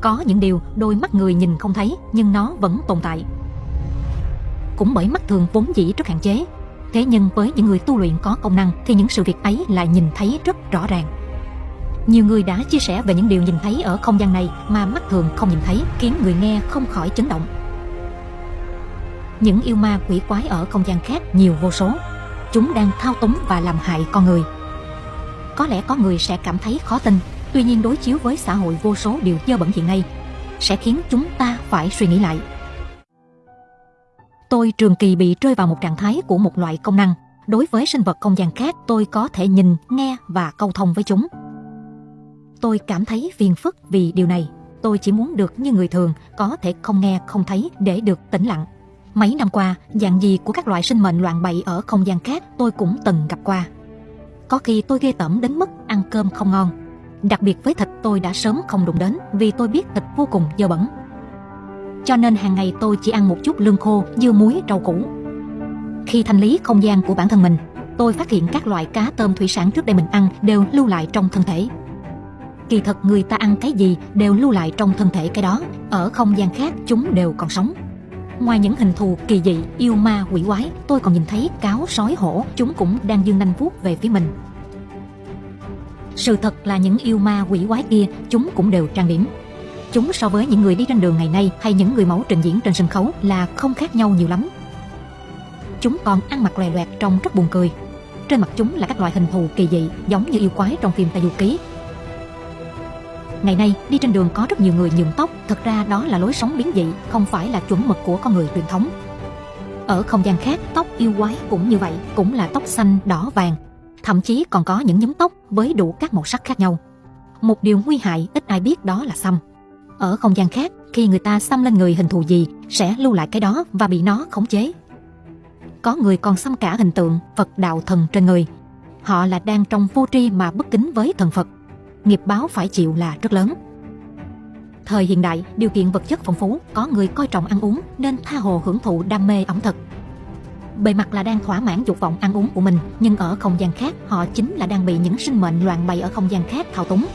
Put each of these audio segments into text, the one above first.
Có những điều đôi mắt người nhìn không thấy nhưng nó vẫn tồn tại. Cũng bởi mắt thường vốn dĩ rất hạn chế. Thế nhưng với những người tu luyện có công năng thì những sự việc ấy lại nhìn thấy rất rõ ràng. Nhiều người đã chia sẻ về những điều nhìn thấy ở không gian này mà mắt thường không nhìn thấy, khiến người nghe không khỏi chấn động. Những yêu ma quỷ quái ở không gian khác nhiều vô số. Chúng đang thao túng và làm hại con người. Có lẽ có người sẽ cảm thấy khó tin, tuy nhiên đối chiếu với xã hội vô số điều dơ bẩn hiện nay, sẽ khiến chúng ta phải suy nghĩ lại. Tôi trường kỳ bị rơi vào một trạng thái của một loại công năng. Đối với sinh vật không gian khác, tôi có thể nhìn, nghe và câu thông với chúng. Tôi cảm thấy phiền phức vì điều này. Tôi chỉ muốn được như người thường, có thể không nghe, không thấy để được tĩnh lặng. Mấy năm qua, dạng gì của các loại sinh mệnh loạn bậy ở không gian khác tôi cũng từng gặp qua. Có khi tôi ghê tởm đến mức ăn cơm không ngon. Đặc biệt với thịt tôi đã sớm không đụng đến vì tôi biết thịt vô cùng dơ bẩn. Cho nên hàng ngày tôi chỉ ăn một chút lương khô, dưa muối, rau củ. Khi thanh lý không gian của bản thân mình, tôi phát hiện các loại cá tôm thủy sản trước đây mình ăn đều lưu lại trong thân thể kỳ thật người ta ăn cái gì đều lưu lại trong thân thể cái đó ở không gian khác chúng đều còn sống ngoài những hình thù kỳ dị yêu ma quỷ quái tôi còn nhìn thấy cáo sói hổ chúng cũng đang dương nanh vuốt về phía mình sự thật là những yêu ma quỷ quái kia chúng cũng đều trang điểm chúng so với những người đi trên đường ngày nay hay những người mẫu trình diễn trên sân khấu là không khác nhau nhiều lắm chúng còn ăn mặc lòe loẹt trông rất buồn cười trên mặt chúng là các loại hình thù kỳ dị giống như yêu quái trong phim Tây Du Ký Ngày nay, đi trên đường có rất nhiều người nhuộm tóc, thật ra đó là lối sống biến dị, không phải là chuẩn mực của con người truyền thống. Ở không gian khác, tóc yêu quái cũng như vậy, cũng là tóc xanh, đỏ, vàng. Thậm chí còn có những nhúm tóc với đủ các màu sắc khác nhau. Một điều nguy hại ít ai biết đó là xăm. Ở không gian khác, khi người ta xăm lên người hình thù gì, sẽ lưu lại cái đó và bị nó khống chế. Có người còn xăm cả hình tượng Phật đạo thần trên người. Họ là đang trong vô tri mà bất kính với thần Phật nghiệp báo phải chịu là rất lớn. Thời hiện đại, điều kiện vật chất phong phú, có người coi trọng ăn uống nên tha hồ hưởng thụ đam mê ẩm thực. Bề mặt là đang thỏa mãn dục vọng ăn uống của mình, nhưng ở không gian khác, họ chính là đang bị những sinh mệnh loạn bày ở không gian khác thao túng.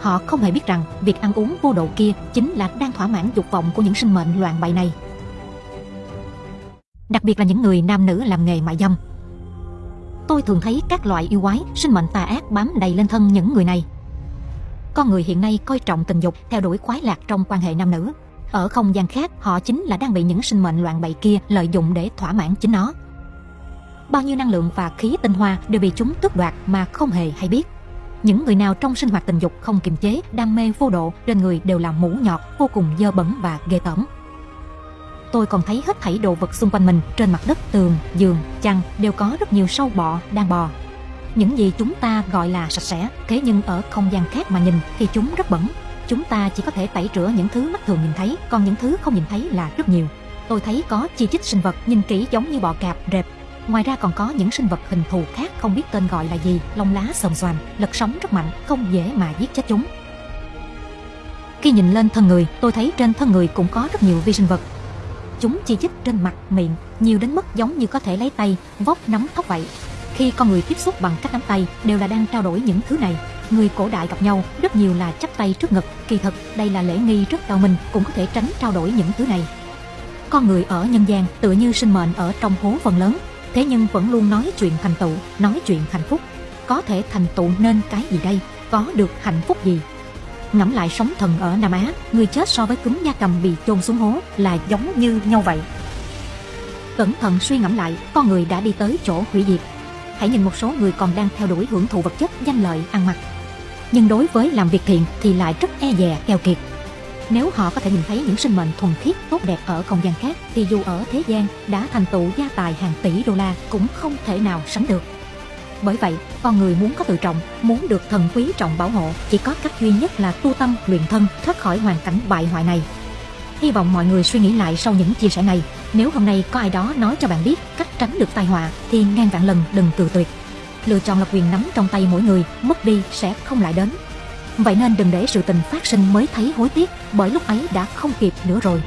Họ không hề biết rằng việc ăn uống vô độ kia chính là đang thỏa mãn dục vọng của những sinh mệnh loạn bày này. Đặc biệt là những người nam nữ làm nghề mại dâm, tôi thường thấy các loại yêu quái, sinh mệnh tà ác bám đầy lên thân những người này. Con người hiện nay coi trọng tình dục, theo đuổi khoái lạc trong quan hệ nam nữ. Ở không gian khác, họ chính là đang bị những sinh mệnh loạn bậy kia lợi dụng để thỏa mãn chính nó. Bao nhiêu năng lượng và khí tinh hoa đều bị chúng tước đoạt mà không hề hay biết. Những người nào trong sinh hoạt tình dục không kiềm chế, đam mê vô độ, trên người đều là mũ nhọt, vô cùng dơ bẩn và ghê tởm tôi còn thấy hết thảy đồ vật xung quanh mình trên mặt đất tường giường chăn đều có rất nhiều sâu bọ đang bò những gì chúng ta gọi là sạch sẽ thế nhưng ở không gian khác mà nhìn thì chúng rất bẩn chúng ta chỉ có thể tẩy rửa những thứ mắt thường nhìn thấy còn những thứ không nhìn thấy là rất nhiều tôi thấy có chi chít sinh vật nhìn kỹ giống như bọ cạp rệp ngoài ra còn có những sinh vật hình thù khác không biết tên gọi là gì lông lá xồm xoàm lật sóng rất mạnh không dễ mà giết chết chúng khi nhìn lên thân người tôi thấy trên thân người cũng có rất nhiều vi sinh vật Chúng chi chít trên mặt, miệng, nhiều đến mức giống như có thể lấy tay, vóc nắm tóc vậy. Khi con người tiếp xúc bằng cách nắm tay đều là đang trao đổi những thứ này. Người cổ đại gặp nhau rất nhiều là chắp tay trước ngực. Kỳ thật, đây là lễ nghi rất cao minh, cũng có thể tránh trao đổi những thứ này. Con người ở nhân gian tựa như sinh mệnh ở trong hố phần lớn, thế nhưng vẫn luôn nói chuyện thành tựu, nói chuyện hạnh phúc. Có thể thành tựu nên cái gì đây? Có được hạnh phúc gì? ngẫm lại sống thần ở Nam Á, người chết so với cúm da cầm bị chôn xuống hố là giống như nhau vậy. Cẩn thận suy ngẫm lại, con người đã đi tới chỗ hủy diệt. Hãy nhìn một số người còn đang theo đuổi hưởng thụ vật chất, danh lợi, ăn mặc. Nhưng đối với làm việc thiện thì lại rất e dè, keo kiệt. Nếu họ có thể nhìn thấy những sinh mệnh thuần khiết, tốt đẹp ở không gian khác, thì dù ở thế gian đã thành tựu gia tài hàng tỷ đô la cũng không thể nào sánh được. Bởi vậy, con người muốn có tự trọng, muốn được thần quý trọng bảo hộ, chỉ có cách duy nhất là tu tâm, luyện thân, thoát khỏi hoàn cảnh bại hoại này. Hy vọng mọi người suy nghĩ lại sau những chia sẻ này. Nếu hôm nay có ai đó nói cho bạn biết cách tránh được tai họa, thì ngàn vạn lần đừng từ tuyệt. Lựa chọn là quyền nắm trong tay mỗi người, mất đi sẽ không lại đến. Vậy nên đừng để sự tình phát sinh mới thấy hối tiếc, bởi lúc ấy đã không kịp nữa rồi.